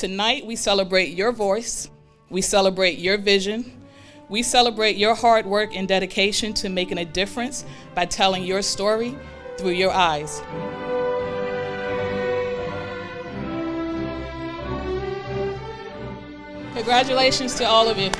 Tonight, we celebrate your voice, we celebrate your vision, we celebrate your hard work and dedication to making a difference by telling your story through your eyes. Congratulations to all of you.